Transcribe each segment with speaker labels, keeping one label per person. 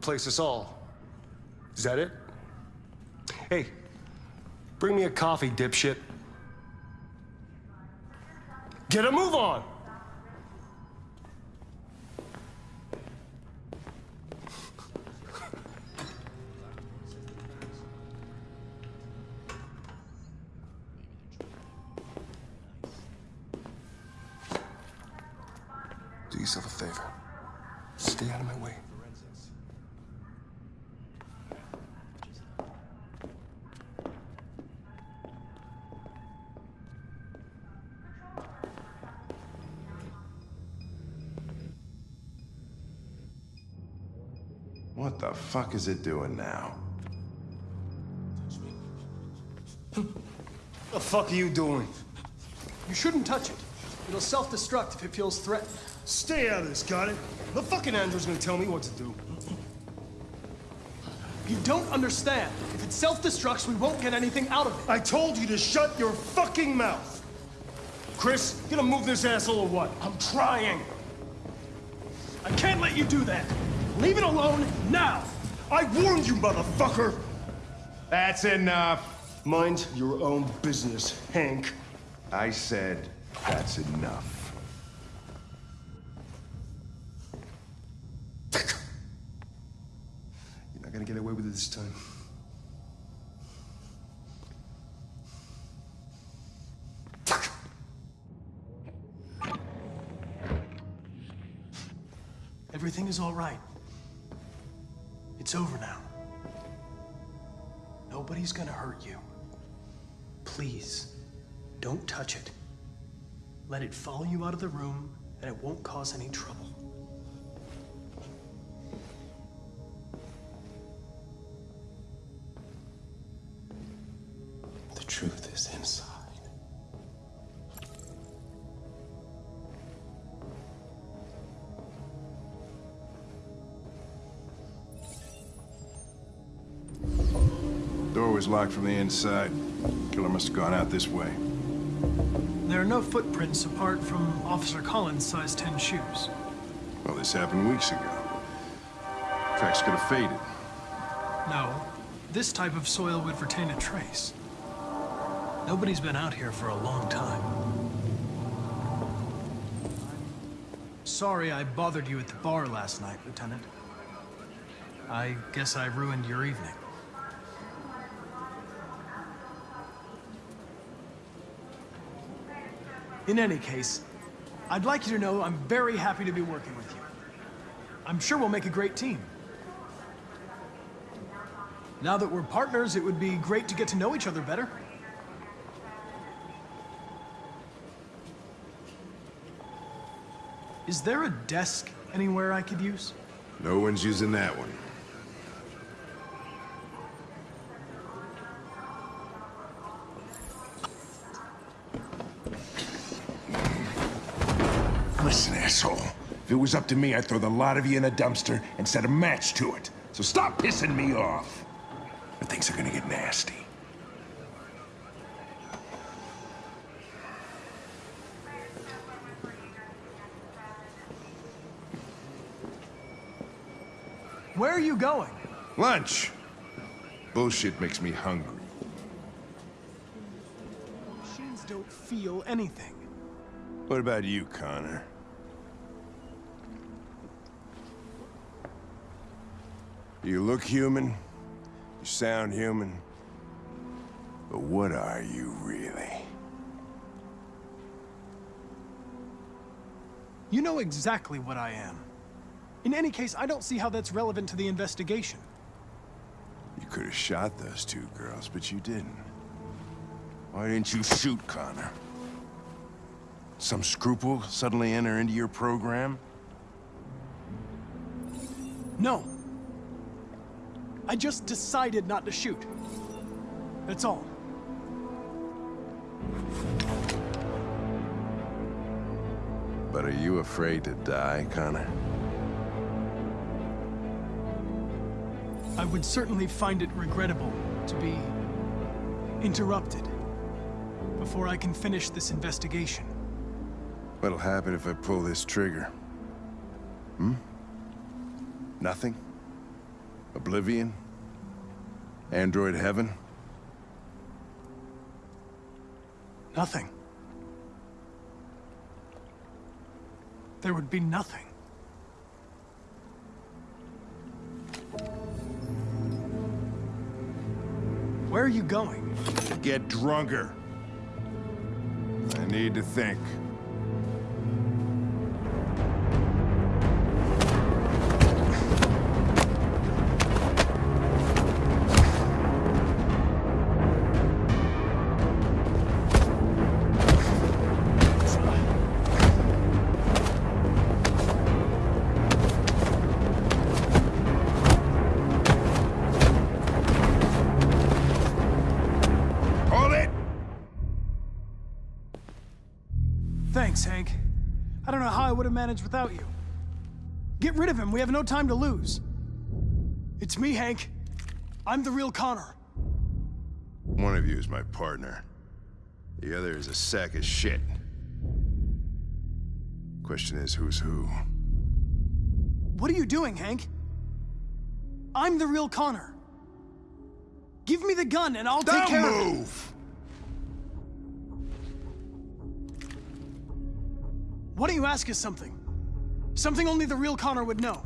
Speaker 1: Replace us all. Is that it? Hey, bring me a coffee, dipshit. Get a move on! Do yourself a favor. Stay out of my way.
Speaker 2: The fuck is it doing now?
Speaker 1: What the fuck are you doing?
Speaker 3: You shouldn't touch it. It'll self-destruct if it feels threatened.
Speaker 1: Stay out of this, got it? The fucking android's gonna tell me what to do.
Speaker 3: You don't understand. If it self-destructs, we won't get anything out of it.
Speaker 1: I told you to shut your fucking mouth! Chris, you gonna move this asshole or what?
Speaker 3: I'm trying. I can't let you do that. Leave it alone now.
Speaker 1: I warned you, motherfucker!
Speaker 2: That's enough.
Speaker 1: Mind your own business, Hank.
Speaker 2: I said that's enough.
Speaker 1: You're not gonna get away with it this time.
Speaker 3: Everything is all right. It's over now. Nobody's gonna hurt you. Please, don't touch it. Let it follow you out of the room, and it won't cause any trouble.
Speaker 1: The
Speaker 2: door was locked from the inside. Killer must have gone out this way.
Speaker 3: There are no footprints apart from Officer Collins' size 10 shoes.
Speaker 2: Well, this happened weeks ago. Tracks could have faded.
Speaker 3: No, this type of soil would retain a trace. Nobody's been out here for a long time. Sorry I bothered you at the bar last night, Lieutenant. I guess I ruined your evening. In any case, I'd like you to know I'm very happy to be working with you. I'm sure we'll make a great team. Now that we're partners, it would be great to get to know each other better. Is there a desk anywhere I could use?
Speaker 2: No one's using that one. Listen, asshole. If it was up to me, I'd throw the lot of you in a dumpster and set a match to it. So stop pissing me off. Or things are gonna get nasty.
Speaker 3: Where are you going?
Speaker 2: Lunch. Bullshit makes me hungry.
Speaker 3: Machines don't feel anything.
Speaker 2: What about you, Connor? You look human, you sound human, but what are you really?
Speaker 3: You know exactly what I am. In any case, I don't see how that's relevant to the investigation.
Speaker 2: You could have shot those two girls, but you didn't. Why didn't you shoot Connor? Some scruple suddenly enter into your program?
Speaker 3: No. I just decided not to shoot. That's all.
Speaker 2: But are you afraid to die, Connor?
Speaker 3: I would certainly find it regrettable to be interrupted before I can finish this investigation.
Speaker 2: What'll happen if I pull this trigger? Hmm? Nothing? Oblivion? Android heaven?
Speaker 3: Nothing. There would be nothing. Where are you going?
Speaker 2: Get drunker. I need to think.
Speaker 3: Don't know how I would have managed without you. Get rid of him. We have no time to lose. It's me, Hank. I'm the real Connor.
Speaker 2: One of you is my partner. The other is a sack of shit. Question is, who's who?
Speaker 3: What are you doing, Hank? I'm the real Connor. Give me the gun and I'll take
Speaker 2: Don't
Speaker 3: care of it.
Speaker 2: move!
Speaker 3: Why don't you ask us something? Something only the real Connor would know.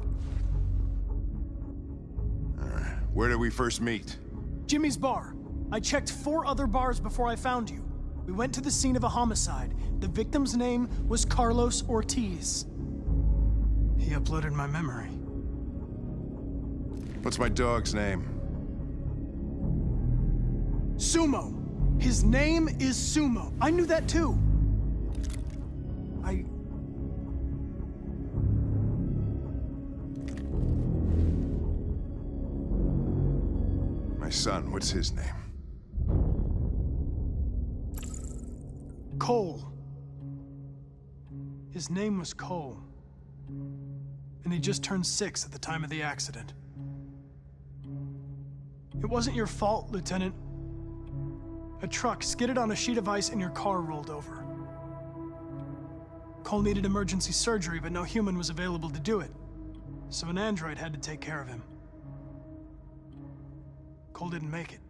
Speaker 2: Where did we first meet?
Speaker 3: Jimmy's bar. I checked four other bars before I found you. We went to the scene of a homicide. The victim's name was Carlos Ortiz. He uploaded my memory.
Speaker 2: What's my dog's name?
Speaker 3: Sumo. His name is Sumo. I knew that too. I.
Speaker 2: son, what's his name?
Speaker 3: Cole. His name was Cole. And he just turned six at the time of the accident. It wasn't your fault, Lieutenant. A truck skidded on a sheet of ice and your car rolled over. Cole needed emergency surgery, but no human was available to do it. So an android had to take care of him. Cole didn't make it.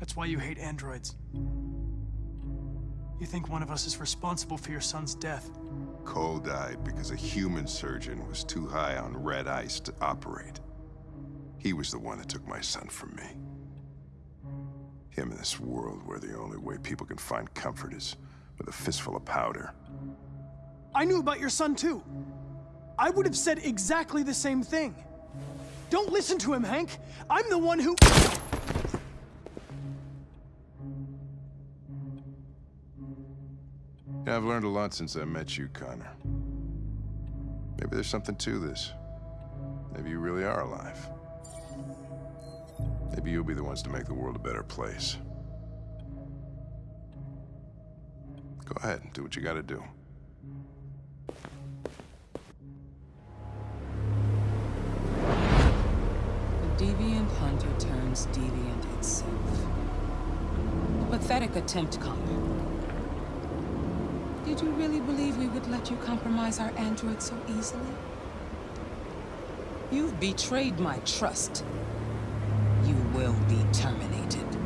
Speaker 3: That's why you hate androids. You think one of us is responsible for your son's death.
Speaker 2: Cole died because a human surgeon was too high on red ice to operate. He was the one that took my son from me. Him in this world where the only way people can find comfort is with a fistful of powder.
Speaker 3: I knew about your son too. I would have said exactly the same thing. Don't listen to him, Hank. I'm the one who.
Speaker 2: Yeah, I've learned a lot since I met you, Connor. Maybe there's something to this. Maybe you really are alive. Maybe you'll be the ones to make the world a better place. Go ahead do what you gotta do.
Speaker 4: Turns deviant itself. A Pathetic attempt, Connor. Did you really believe we would let you compromise our android so easily? You've betrayed my trust. You will be terminated.